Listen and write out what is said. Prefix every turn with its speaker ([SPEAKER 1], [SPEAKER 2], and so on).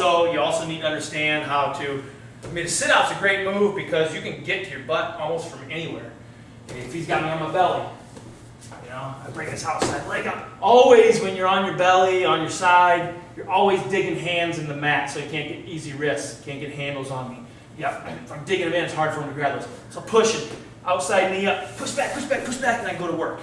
[SPEAKER 1] also, you also need to understand how to, I mean, a sit-out's a great move because you can get to your butt almost from anywhere. If he's got me on my belly, you know, I bring his outside leg up. Always when you're on your belly, on your side, you're always digging hands in the mat so you can't get easy wrists, can't get handles on me. Yeah, if I'm digging him in, it's hard for him to grab those. So push it, outside knee up, push back, push back, push back, and I go to work.